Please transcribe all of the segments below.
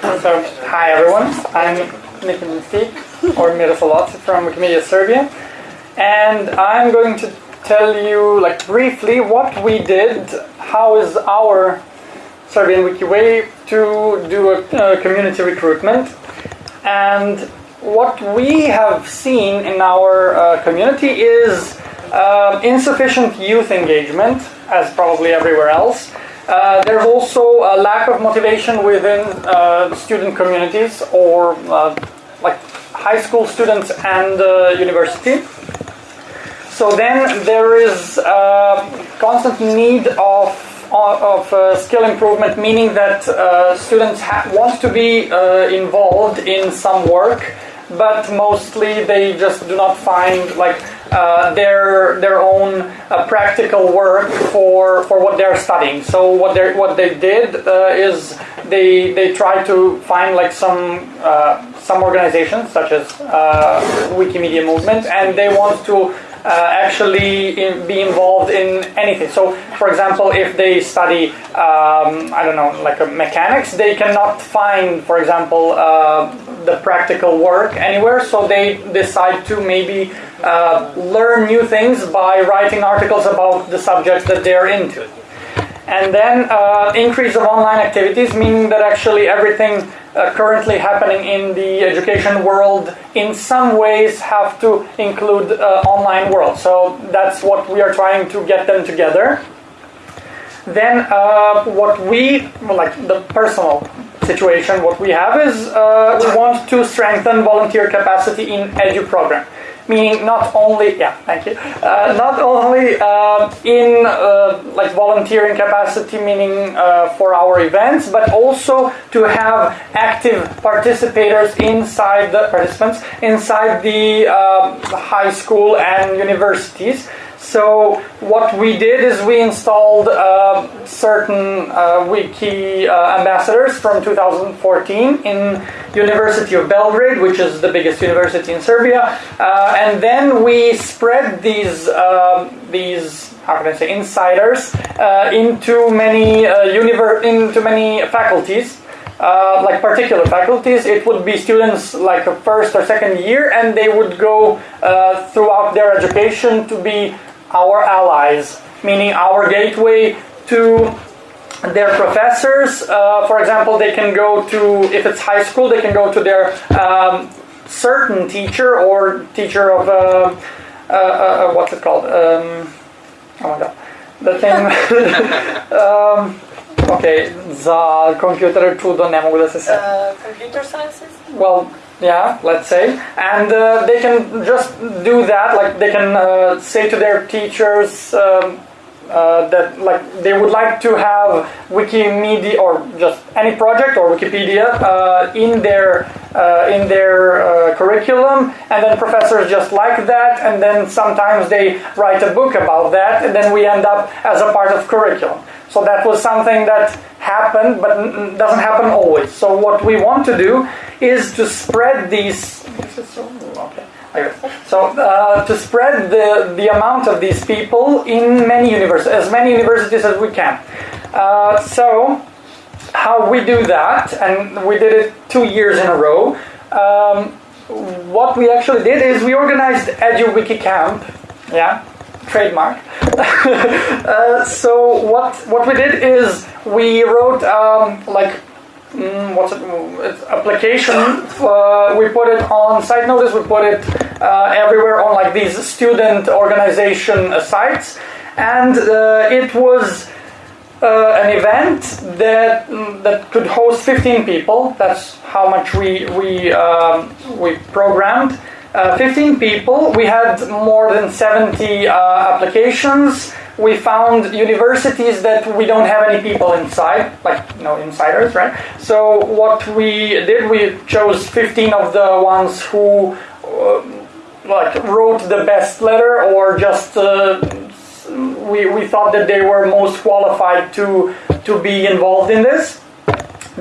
So, hi everyone, I'm Nikin Mystique, or Miroslav from Wikimedia Serbia, and I'm going to tell you, like, briefly what we did, how is our Serbian Wiki way to do a uh, community recruitment, and what we have seen in our uh, community is uh, insufficient youth engagement, as probably everywhere else. Uh, there's also a lack of motivation within uh, student communities or uh, like high school students and uh, university. So then there is a constant need of of uh, skill improvement, meaning that uh, students want to be uh, involved in some work, but mostly they just do not find like uh, their their own uh, practical work for for what they're studying. So what they what they did uh, is they they try to find like some uh, some organizations such as Wikimedia Movement, and they want to uh, actually in, be involved in anything. So, for example, if they study, um, I don't know, like mechanics, they cannot find, for example, uh, the practical work anywhere. So they decide to maybe uh, learn new things by writing articles about the subjects that they're into. And then uh, increase of online activities, meaning that actually everything uh, currently happening in the education world in some ways have to include uh, online world. So that's what we are trying to get them together. Then uh, what we, like the personal situation, what we have is uh, we want to strengthen volunteer capacity in edu program meaning not only yeah thank you. Uh, not only uh, in uh, like volunteering capacity meaning uh, for our events but also to have active participators inside the participants inside the uh, high school and universities so what we did is we installed uh, certain uh, wiki uh, ambassadors from 2014 in University of Belgrade, which is the biggest university in Serbia, uh, and then we spread these um, these how can I say insiders uh, into many uh, univer- into many faculties. Uh, like particular faculties, it would be students like first or second year, and they would go uh, throughout their education to be our allies, meaning our gateway to their professors. Uh, for example, they can go to, if it's high school, they can go to their um, certain teacher or teacher of, uh, uh, uh what's it called? Um, oh my god. The thing. um, ok, za kompjutere čudo ne mogu da se Uh, computer sciences? Well, yeah, let's say, and uh, they can just do that. Like they can uh, say to their teachers um, uh, that like they would like to have Wikimedia or just any project or Wikipedia uh, in their uh, in their uh, curriculum, and then professors just like that, and then sometimes they write a book about that, and then we end up as a part of curriculum. So that was something that happened, but doesn't happen always. So what we want to do is to spread these. okay. So uh, to spread the, the amount of these people in many universities, as many universities as we can. Uh, so how we do that, and we did it two years in a row. Um, what we actually did is we organized EduWiki Camp, yeah, trademark. uh, so what what we did is we wrote um, like mm, what's it? It's application. Uh, we put it on site notice. We put it uh, everywhere on like these student organization uh, sites, and uh, it was. Uh, an event that mm, that could host 15 people. That's how much we we um, we programmed, uh, 15 people. We had more than 70 uh, applications. We found universities that we don't have any people inside, like you no insiders, right? So what we did, we chose 15 of the ones who uh, like wrote the best letter or just uh, we, we thought that they were most qualified to to be involved in this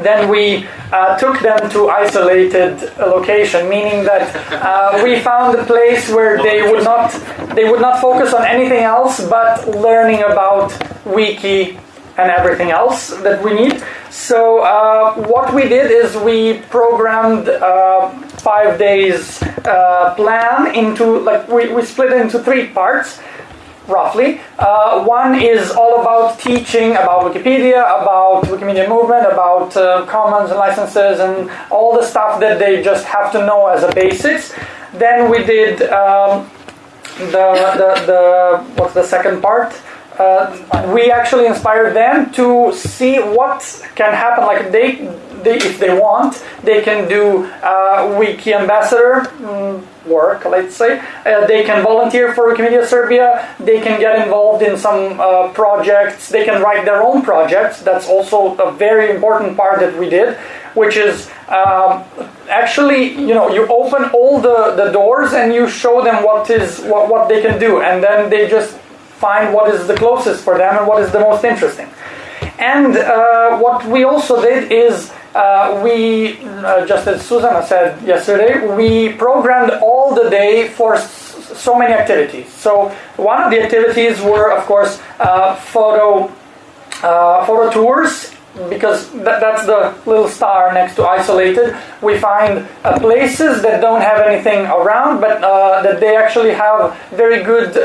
then we uh, took them to isolated location, meaning that uh, we found a place where they would not they would not focus on anything else but learning about wiki and everything else that we need. So uh, what we did is we programmed uh, five days uh, plan into like we, we split it into three parts roughly. Uh, one is all about teaching about Wikipedia, about Wikimedia movement, about uh, commons and licenses and all the stuff that they just have to know as a basis. Then we did um, the, the, the, what's the second part? Uh, we actually inspired them to see what can happen. Like they, they if they want, they can do uh, wiki ambassador mm, work. Let's say uh, they can volunteer for Wikimedia Serbia. They can get involved in some uh, projects. They can write their own projects. That's also a very important part that we did, which is. Um, actually, you know, you open all the, the doors and you show them what is what, what they can do, and then they just find what is the closest for them and what is the most interesting. And uh, what we also did is uh, we, uh, just as Susanna said yesterday, we programmed all the day for so many activities. So one of the activities were, of course, uh, photo uh, photo tours. Because that, that's the little star next to isolated. We find uh, places that don't have anything around, but that they actually have very good,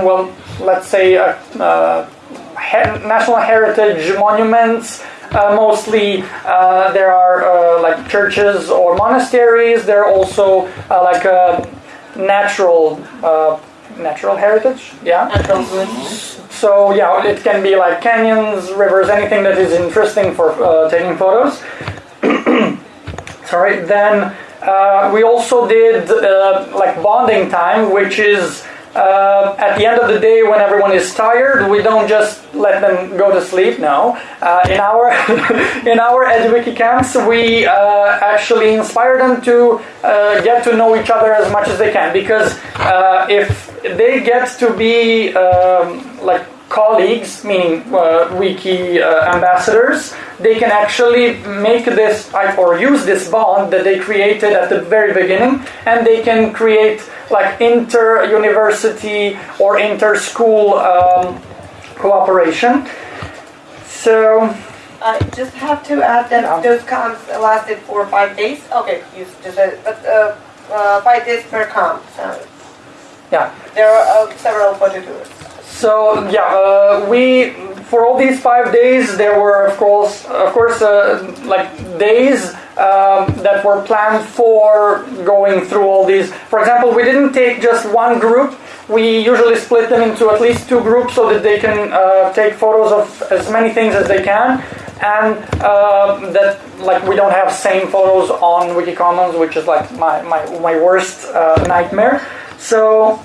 well, let's say, uh, uh, national heritage monuments. Uh, mostly, there are like churches or monasteries. There are also like natural natural heritage. Yeah. So yeah, it can be like canyons, rivers, anything that is interesting for uh, taking photos. Sorry. Then uh, we also did uh, like bonding time, which is uh, at the end of the day, when everyone is tired, we don't just let them go to sleep. No, uh, in our in our EduWiki camps, we uh, actually inspire them to uh, get to know each other as much as they can. Because uh, if they get to be um, like colleagues, meaning uh, wiki uh, ambassadors, they can actually make this or use this bond that they created at the very beginning, and they can create like inter-university or inter-school um, cooperation. So. I just have to add that those camps lasted for five days. Okay, you just said, but uh, uh, five days per camp. So yeah. There are uh, several photo tours. So yeah, uh, we for all these five days there were of course of course uh, like days um, that were planned for going through all these. For example, we didn't take just one group. We usually split them into at least two groups so that they can uh, take photos of as many things as they can, and uh, that like we don't have same photos on Wikicommons, which is like my my, my worst uh, nightmare. So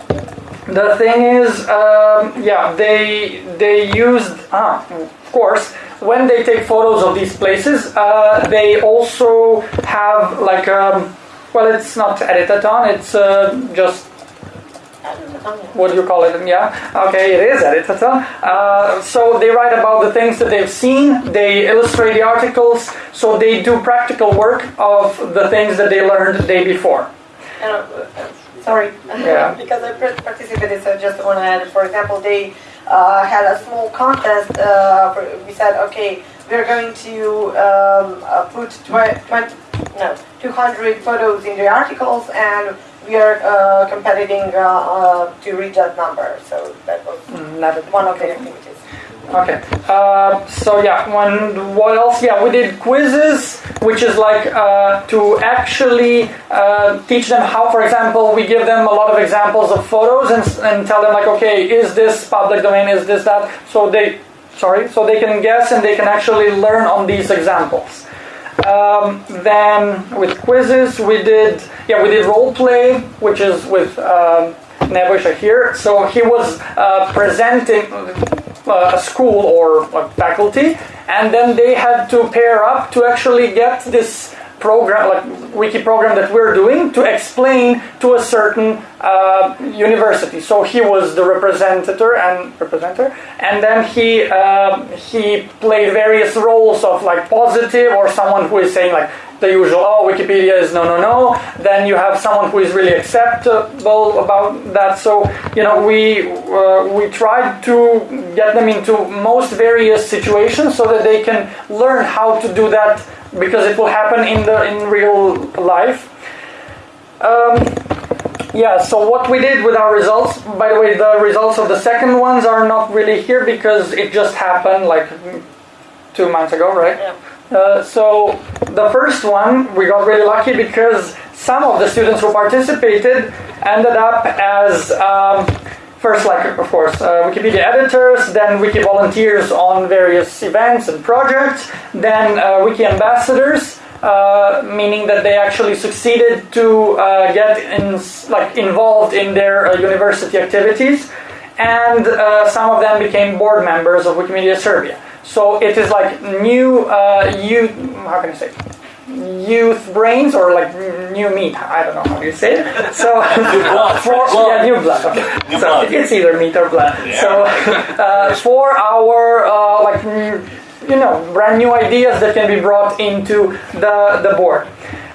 the thing is, um, yeah, they they used ah, of course when they take photos of these places, uh, they also have like um, well, it's not editathon, it's uh, just what do you call it? Yeah, okay, it is editathon. Uh, so they write about the things that they've seen, they illustrate the articles, so they do practical work of the things that they learned the day before. Sorry, yeah. because I participated, so just want to add, for example, they uh, had a small contest. Uh, we said, okay, we're going to um, uh, put 20, no, 200 photos in the articles and we are uh, competing uh, uh, to reach that number. So that was mm, one of the activities. Okay. Uh, so yeah, when what else? Yeah, we did quizzes, which is like uh, to actually uh, teach them how. For example, we give them a lot of examples of photos and, and tell them like, okay, is this public domain? Is this that? So they, sorry, so they can guess and they can actually learn on these examples. Um, then with quizzes, we did yeah we did role play, which is with. Um, here. So he was uh, presenting a school or a faculty, and then they had to pair up to actually get this program, like wiki program that we're doing, to explain to a certain uh, university. So he was the representative and representative, and then he uh, he played various roles of like positive or someone who is saying like the usual oh Wikipedia is no no no. Then you have someone who is really acceptable about that. So you know we uh, we tried to get them into most various situations so that they can learn how to do that because it will happen in the in real life. Um, yeah, so what we did with our results, by the way, the results of the second ones are not really here because it just happened like two months ago, right? Yeah. Uh, so the first one, we got really lucky because some of the students who participated ended up as um, first, like of course, uh, Wikipedia editors, then wiki volunteers on various events and projects, then uh, wiki ambassadors. Uh, meaning that they actually succeeded to uh, get in, like involved in their university activities, and some of them became board members of Wikimedia Serbia. So it is like new uh, youth. How can I say? Youth brains or like new meat. I don't know how you say it. So blood, for blood. yeah, new blood. Okay. New so blood. it's either meat or blood. Yeah. So uh, for our uh, like you know brand new ideas that can be brought into the the board.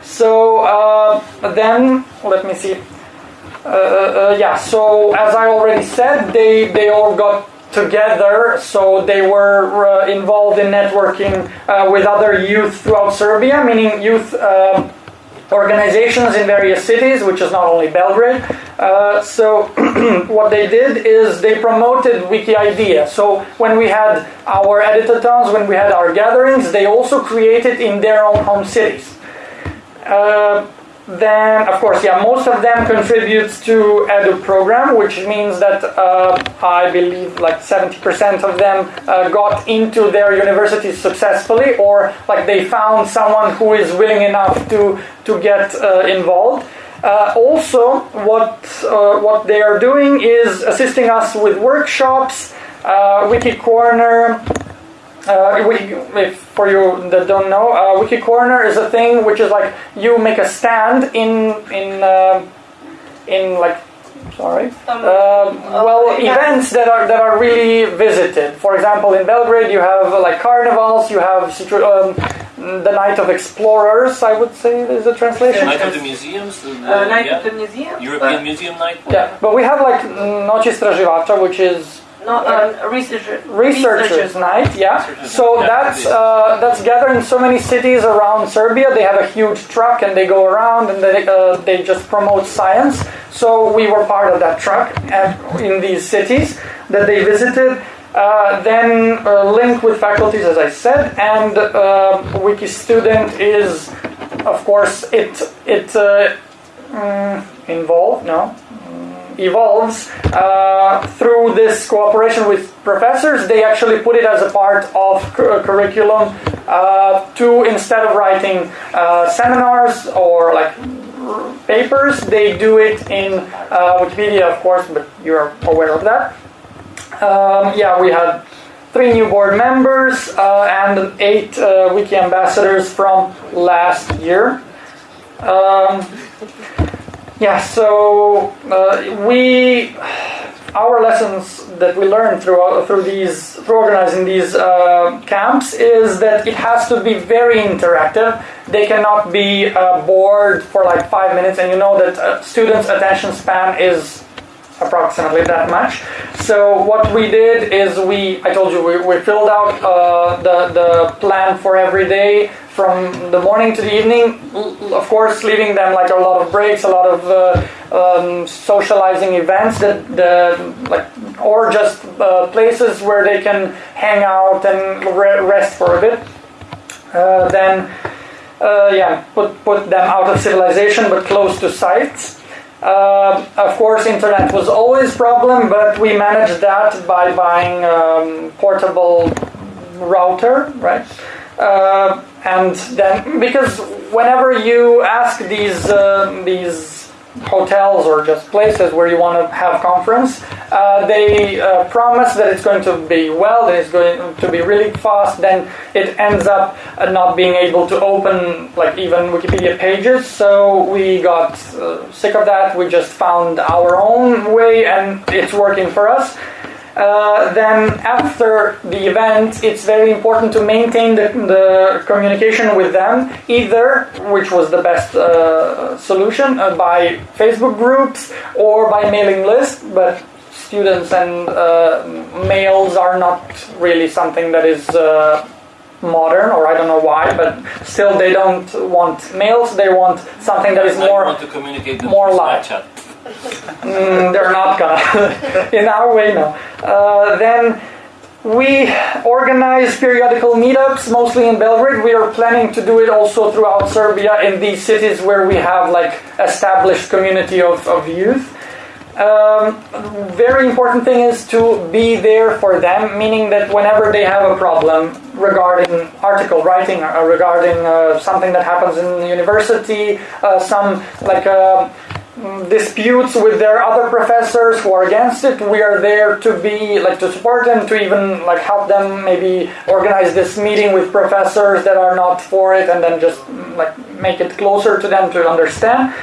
So uh, then let me see. Uh, uh, yeah. So as I already said, they they all got together. So they were uh, involved in networking uh, with other youth throughout Serbia, meaning youth. Um, organizations in various cities, which is not only Belgrade. Uh, so what they did is they promoted Wiki Idea. So when we had our editathons, when we had our gatherings, they also created in their own home cities. Then, of course, yeah, most of them contributes to Edu program, which means that uh, I believe like 70% of them uh, got into their universities successfully, or like they found someone who is willing enough to to get uh, involved. Uh, also, what uh, what they are doing is assisting us with workshops, uh, Wiki Corner, uh, wiki, if for you that don't know, uh, Wiki Corner is a thing which is like you make a stand in in uh, in like sorry, Um, uh, well okay, yeah. events that are that are really visited. For example, in Belgrade you have uh, like carnivals, you have um, the Night of Explorers. I would say is a translation. Night of the museums, the, Uh, night yeah. at the museum. European Uh, Museum Night. Yeah, but we have like Noć Istraživača, which is no, uh, researcher. researchers night. Yeah. Researchers so night. that's uh, that's gathered in so many cities around serbia. They have a huge truck and they go around and they, uh, they just promote science. So we were part of that truck and in these cities that they visited. Uh, then uh, link with faculties as i said and uh, wiki student is of course it it uh, mm, involved no evolves uh, through this cooperation with professors. They actually put it as a part of cu- curriculum uh, to instead of writing uh, seminars or like papers, they do it in uh, Wikipedia, of course, but you're aware of that. Um, yeah, we had three new board members uh, and eight wiki ambassadors from last year. Um, yeah, so uh, we our lessons that we learned through through these through organizing these uh, camps is that it has to be very interactive. They cannot be uh, bored for like five minutes, and you know that uh, students' attention span is approximately that much. So what we did is we, I told you, we, we filled out uh, the, the plan for every day from the morning to the evening, of course leaving them like a lot of breaks, a lot of uh, um, socializing events that the, like, or just uh, places where they can hang out and re- rest for a bit. Uh, then, uh, yeah, put, put them out of civilization but close to sites. Uh, of course, internet was always problem, but we managed that by buying um, portable router, right? Uh, and then because whenever you ask these uh, these hotels or just places where you want to have conference. Uh, they uh, promise that it's going to be well, that it's going to be really fast. Then it ends up uh, not being able to open like even Wikipedia pages. So we got uh, sick of that. We just found our own way, and it's working for us. Uh, then after the event, it's very important to maintain the, the communication with them, either, which was the best uh, solution, uh, by Facebook groups or by mailing list, but students and uh, mails are not really something that is uh, modern, or I don't know why, but still they don't want mails, they want something that is I more want to communicate with more live. Mm, they're not gonna. In our way, no. Uh, then we organize periodical meetups, mostly in Belgrade. We are planning to do it also throughout Serbia in these cities where we have like established community of, of youth. Um, very important thing is to be there for them, meaning that whenever they have a problem regarding article writing or regarding uh, something that happens in the university, uh, some like uh, disputes with their other professors who are against it, we are there to be like to support them, to even like help them maybe organize this meeting with professors that are not for it, and then just like make it closer to them to understand.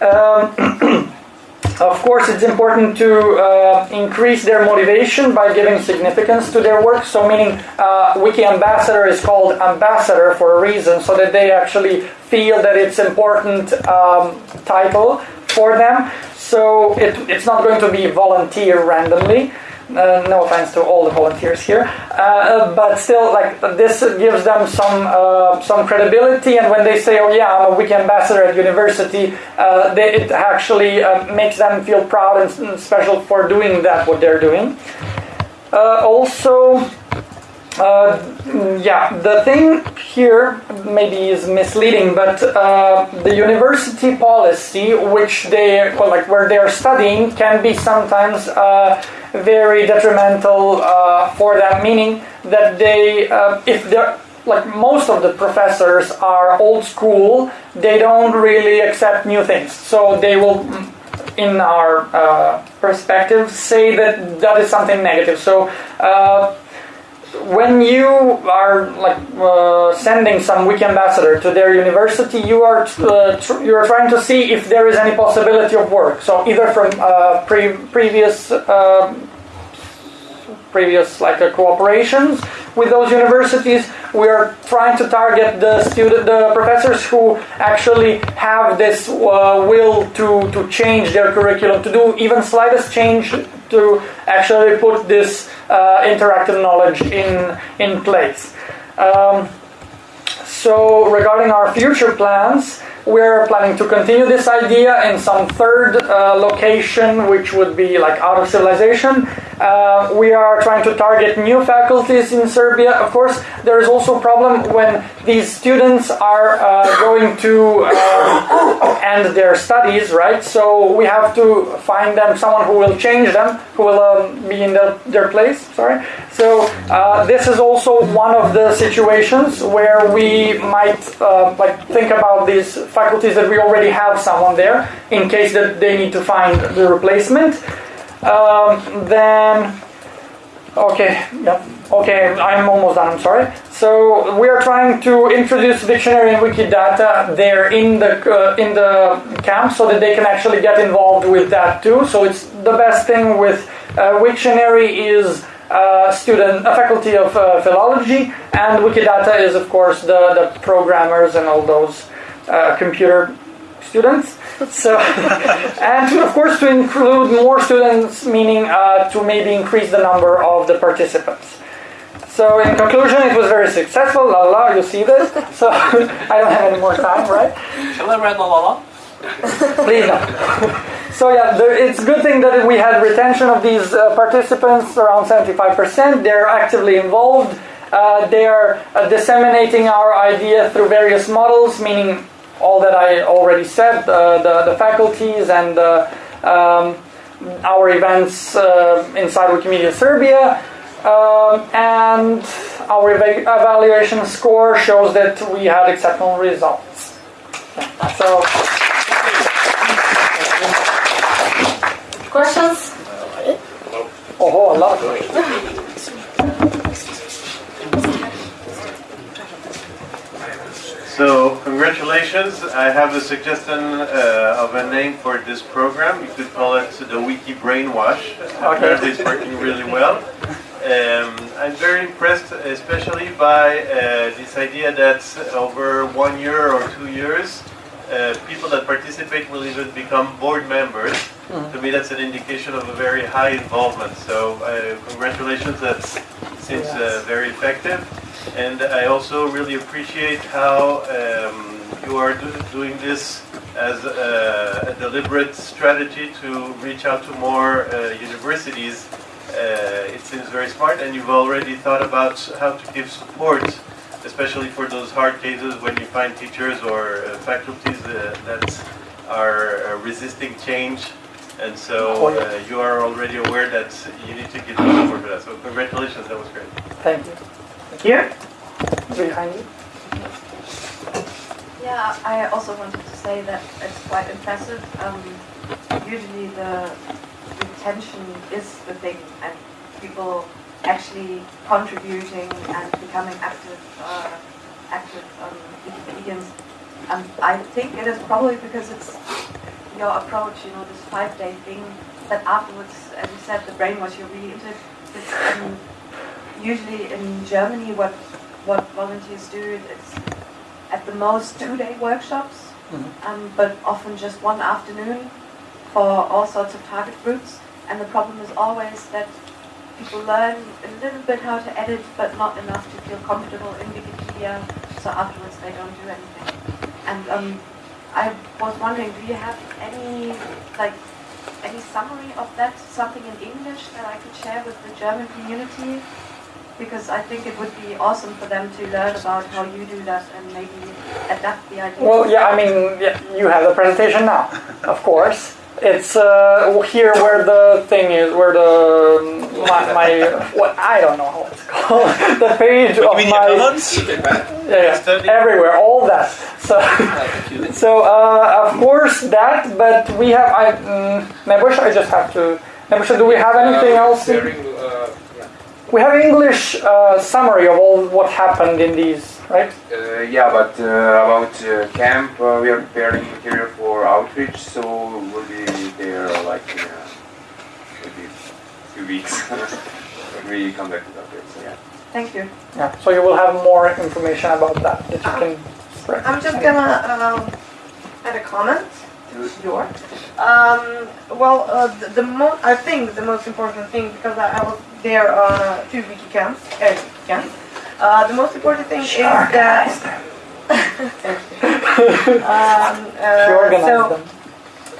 Um, Of course, it's important to uh, increase their motivation by giving significance to their work. So, meaning, uh, Wiki Ambassador is called Ambassador for a reason, so that they actually feel that it's important um, title for them. So, it, it's not going to be volunteer randomly. Uh, no offense to all the volunteers here, uh, but still, like this gives them some uh, some credibility. And when they say, "Oh yeah, I'm a wiki ambassador at university," uh, they, it actually uh, makes them feel proud and special for doing that what they're doing. Uh, also. Uh, yeah, the thing here maybe is misleading, but uh, the university policy, which they well, like where they are studying, can be sometimes uh, very detrimental uh, for them. Meaning that they, uh, if they're like most of the professors are old school, they don't really accept new things. So they will in our uh, perspective, say that that is something negative. So uh, when you are like uh, sending some wiki ambassador to their university, you are uh, you are trying to see if there is any possibility of work. So either from uh, pre- previous uh, previous like uh, cooperations with those universities, we are trying to target the student, the professors who actually have this uh, will to to change their curriculum, to do even slightest change to actually put this uh, interactive knowledge in in place. Um, so regarding our future plans, we're planning to continue this idea in some third uh, location, which would be like out of civilization. Uh, we are trying to target new faculties in Serbia. Of course, there is also a problem when these students are uh, going to uh, end their studies, right? So we have to find them someone who will change them, who will um, be in the, their place. Sorry. So uh, this is also one of the situations where we might uh, like think about these faculties that we already have someone there in case that they need to find the replacement. Um, then, okay, yeah, okay, I'm almost done. I'm sorry. So we are trying to introduce Wiktionary and Wikidata there in the uh, in the camp so that they can actually get involved with that too. So it's the best thing with uh, Wiktionary is uh, student, a faculty of uh, philology, and Wikidata is of course the, the programmers and all those uh, computer students. So, and to, of course to include more students, meaning uh, to maybe increase the number of the participants. So in conclusion, it was very successful. La la, you see this. So I don't have any more time, right? Shall I read la la la? Please no. So yeah, the, it's a good thing that we had retention of these uh, participants around 75%. They're actively involved. Uh, they are uh, disseminating our idea through various models, meaning all that I already said, uh, the, the faculties and uh, um, our events uh, inside Wikimedia Serbia. Um, and our eva- evaluation score shows that we had exceptional results. So. Questions? Oh, a lot of questions. So, congratulations. I have a suggestion uh, of a name for this program. You could call it the Wiki Brainwash. Apparently, it's working really well. Um, I'm very impressed, especially by uh, this idea that over one year or two years, uh, people that participate will even become board members. To me, that's an indication of a very high involvement. So, uh, congratulations. That seems uh, very effective. And I also really appreciate how um, you are do- doing this as a, a deliberate strategy to reach out to more uh, universities. Uh, it seems very smart, and you've already thought about how to give support, especially for those hard cases when you find teachers or uh, faculties uh, that are uh, resisting change. And so uh, you are already aware that you need to give support for that. So congratulations, that was great. Thank you. Here? Behind you. Yeah, I also wanted to say that it's quite impressive. Um, usually the retention is the thing, and people actually contributing and becoming active, uh, active um, Wikipedians. Um, I think it is probably because it's your approach, you know, this five-day thing. That afterwards, as you said, the brainwash you're really into. it. It's um, usually in Germany what what volunteers do. It's at the most two-day workshops, um, but often just one afternoon for all sorts of target groups. And the problem is always that people learn a little bit how to edit, but not enough to feel comfortable in Wikipedia. So afterwards they don't do anything. And um, I was wondering, do you have any like any summary of that? Something in English that I could share with the German community? Because I think it would be awesome for them to learn about how you do that and maybe adapt the idea. Well, yeah, I mean, yeah, you have the presentation now, of course. It's uh, here where the thing is, where the my, my what I don't know how it's called, the page of my yeah, yeah, everywhere, all that. So, so uh, of course that, but we have I um, Nebush, I just have to. Nebush, do we have anything else? in- Sharing, uh, yeah. We have English uh, summary of all what happened in these, right? Uh, yeah, but uh, about uh, camp, uh, we are preparing material for outreach, so we'll be there like in uh, maybe a few weeks when we come back to that place. So, yeah. Thank you. Yeah. So you will have more information about that that you can spread. I'm just gonna um, add a comment. Your. Um, well, uh, the, the mo- I think the most important thing because I, I was there on uh, two wiki camps. Uh, camps. Uh, the most important thing is that. um, uh, so,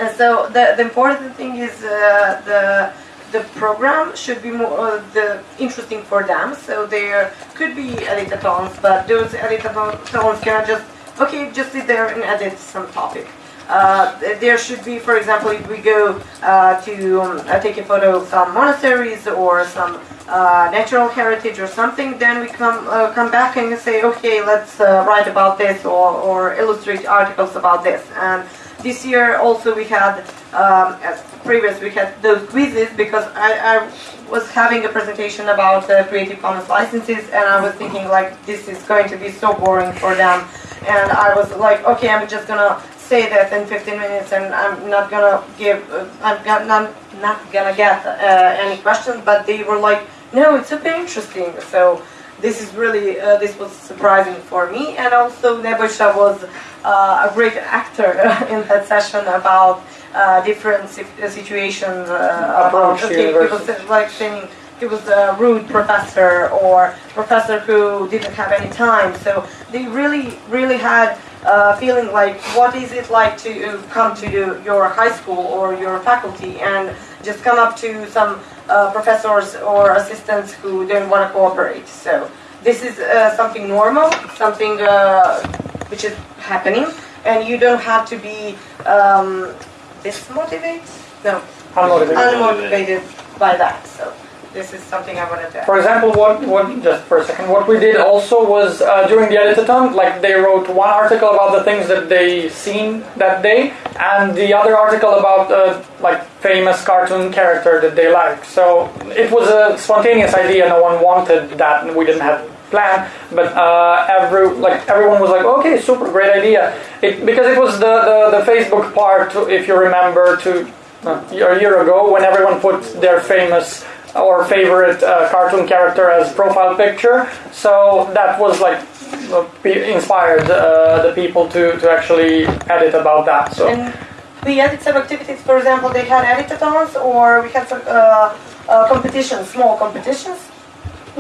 uh, so the, the important thing is uh, the the program should be more uh, the interesting for them. So there could be editathons, but those editathons cannot just okay just sit there and edit some topic. Uh, there should be, for example, if we go uh, to um, uh, take a photo of some monasteries or some uh, natural heritage or something, then we come uh, come back and say, okay, let's uh, write about this or, or illustrate articles about this. And this year also we had, um, as previous, we had those quizzes because I, I was having a presentation about Creative Commons licenses and I was thinking like this is going to be so boring for them. And I was like, okay, I'm just gonna say that in 15 minutes and I'm not gonna give, uh, I'm go- not, not gonna get uh, any questions, but they were like, no, it's super interesting. So this is really, uh, this was surprising for me. And also Nebusha was uh, a great actor in that session about uh, different si- situations. Uh, about, okay, like saying he was a rude professor or professor who didn't have any time. So they really, really had uh, feeling like what is it like to uh, come to your high school or your faculty and just come up to some uh, professors or assistants who don't want to cooperate. So this is uh, something normal, something uh, which is happening, and you don't have to be um, dismotivated. No, Unmotivated. unmotivated by that. So this is something I wanted to. For example, what, what just for a second, what we did also was uh, during the editathon, like they wrote one article about the things that they seen that day, and the other article about uh, like famous cartoon character that they like. So it was a spontaneous idea. No one wanted that, and we didn't have plan. But uh, every like everyone was like, okay, super, great idea. It because it was the the, the Facebook part, if you remember, to uh, a year ago when everyone put their famous or favorite uh, cartoon character as profile picture. So that was like inspired uh, the people to, to actually edit about that. So And we added some activities, for example, they had editathons or we had some uh, uh, competitions, small competitions.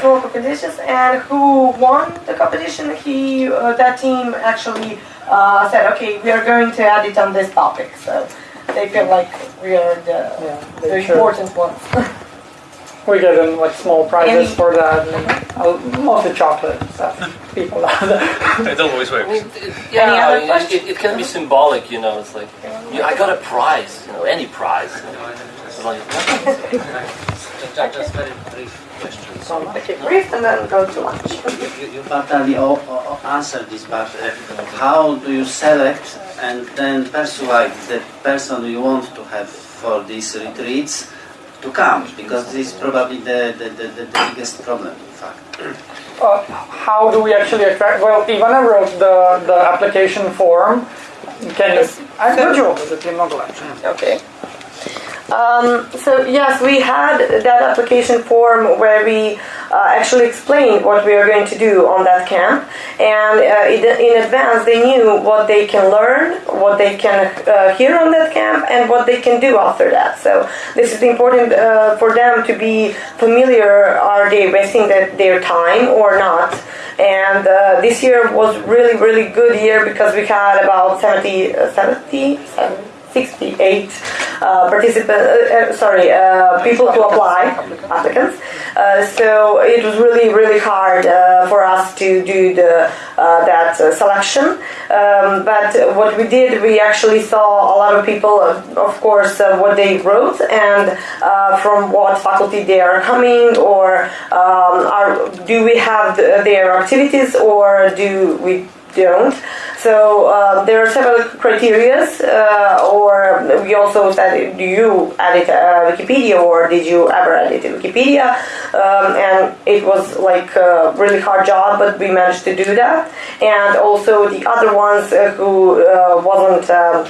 small competitions and who won the competition he uh, that team actually uh, said okay we are going to edit on this topic so they feel like we are the, yeah, the they important ones we get them like small prizes Any- for that, and uh, mostly chocolate and stuff. People out there. It always I works. mean, it, yeah, other I mean, it, it can be symbolic, you know. It's like, yeah, I got a prize, you know, any prize. It's like, Just very brief questions. okay brief and then go to lunch You, you partly o- o- answered this, but uh, how do you select and then persuade the person you want to have for these retreats to come? Because this is probably the, the, the, the, the biggest problem, in fact. Uh, how do we actually attract? Well, Ivana wrote the, the application form. Can you? I'm good job with the mogul Okay. Um, so yes, we had that application form where we uh, actually explained what we are going to do on that camp, and uh, in, advance they knew what they can learn, what they can uh, hear on that camp, and what they can do after that. So this is important uh, for them to be familiar. Are they wasting their, time or not? And uh, this year was really, really good year because we had about 70, uh, 70, 68 uh, participants, uh, uh, sorry, uh, people to apply, applicants. Uh, so it was really, really hard uh, for us to do the uh, that uh, selection. Um, but what we did, we actually saw a lot of people, of course, uh, what they wrote and uh, from what faculty they are coming, or um, are do we have the, their activities, or do we don't. So uh, there are several criteria, uh, or we also said, do you edit uh, Wikipedia or did you ever edit Wikipedia? Um, and it was like a really hard job, but we managed to do that. And also the other ones uh, who uh, wasn't. Um,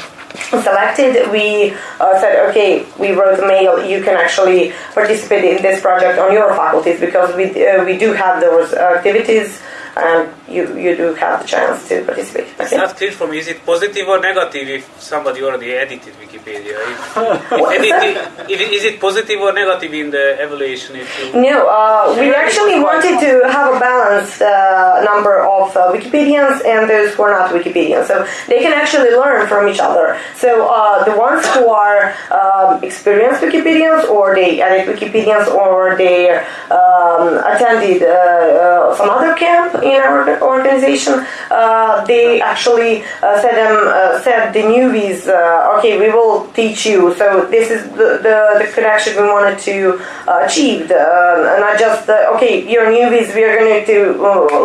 selected we uh, said okay we wrote a mail you can actually participate in this project on your faculties because we, uh, we do have those activities and you, you do have the chance to participate It's okay? not clear for me. Is it positive or negative if somebody already edited Wikipedia? If, edited, if it- is it positive or negative in the evaluation? If No, uh, we actually wanted to have a balanced uh, number of uh, Wikipedians and those who are not Wikipedians, so they can actually learn from each other. So uh, the ones who are um, experienced Wikipedians, or they edit Wikipedians, or they um, attended uh, uh, some other camp in our organization, uh, they actually uh, said them uh, said the newbies, okay, we will teach you. So this is the the, the connection we wanted to achieve, uh, not just okay, you're newbies, we are going to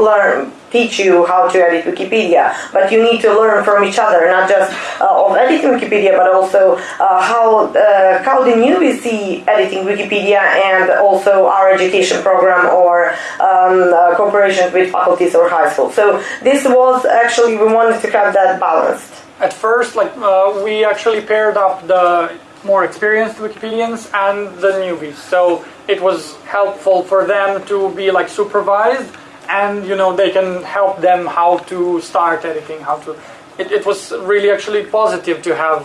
learn teach you how to edit Wikipedia, but you need to learn from each other, not just uh, of editing Wikipedia, but also uh, how uh, how the newbies see editing Wikipedia, and also our education program or um, uh, cooperations with faculties or high school. So this was actually we wanted to have that balanced. At first, like uh, we actually paired up the more experienced Wikipedians and the newbies, so it was helpful for them to be like supervised, and you know they can help them how to start editing, how to. It, it was really actually positive to have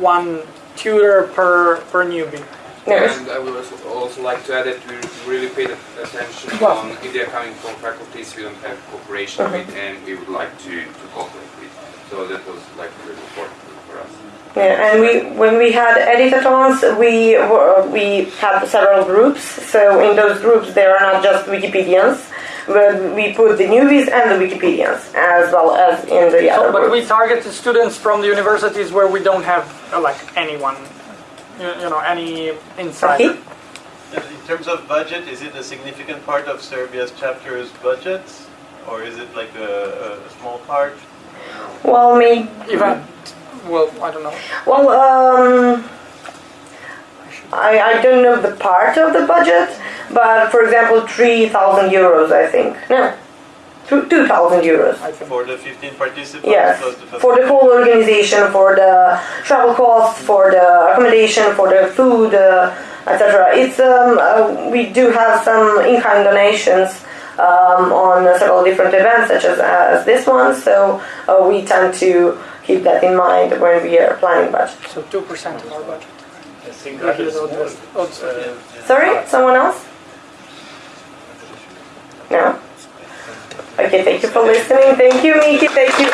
one tutor per per newbie. And I would also, also like to add that we really paid attention Well. on if they're coming from faculties we don't have cooperation Mhm. with and we would like to, to cooperate with. So that was like really important for us. Yeah, and we when we had editathons, we were, we had several groups. So in those groups, there are not just Wikipedians, but we put the newbies and the Wikipedians as well as in the So, other but we target the students from the universities where we don't have uh, like anyone, you, you know, any insider. Okay. In terms of budget, is it a significant part of Serbia's chapter's budget? Or is it like a, a small part? Well, maybe Even, Well, I don't know. Well, um, I, I don't know the part of the budget, but for example, 3,000 euros, I think. No, 2,000 euros. For the 15 participants? Yes, the for the whole organization, for the travel costs, for the accommodation, for the food, uh, etc. It's um, uh, we do have some in-kind donations um, on several different events, such as, as this one. So uh, we tend to keep that in mind when we are planning budget. So two percent of our budget. I think that is the more. odds- odds- Uh, Sorry, someone else? No? Okay, thank you for listening. Thank you, Miki. Thank you.